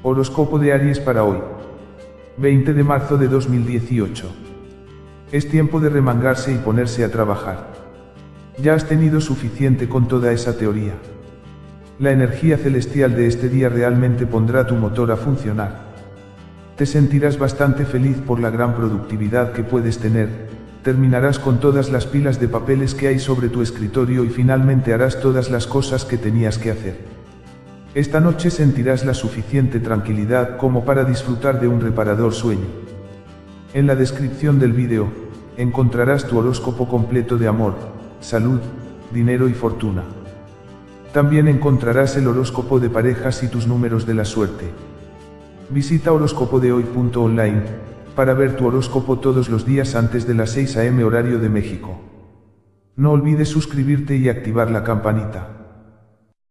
Horóscopo de Aries para hoy. 20 de marzo de 2018. Es tiempo de remangarse y ponerse a trabajar. Ya has tenido suficiente con toda esa teoría. La energía celestial de este día realmente pondrá tu motor a funcionar. Te sentirás bastante feliz por la gran productividad que puedes tener, terminarás con todas las pilas de papeles que hay sobre tu escritorio y finalmente harás todas las cosas que tenías que hacer. Esta noche sentirás la suficiente tranquilidad como para disfrutar de un reparador sueño. En la descripción del vídeo, encontrarás tu horóscopo completo de amor, salud, dinero y fortuna. También encontrarás el horóscopo de parejas y tus números de la suerte. Visita horóscopodehoy.online para ver tu horóscopo todos los días antes de las 6 am horario de México. No olvides suscribirte y activar la campanita.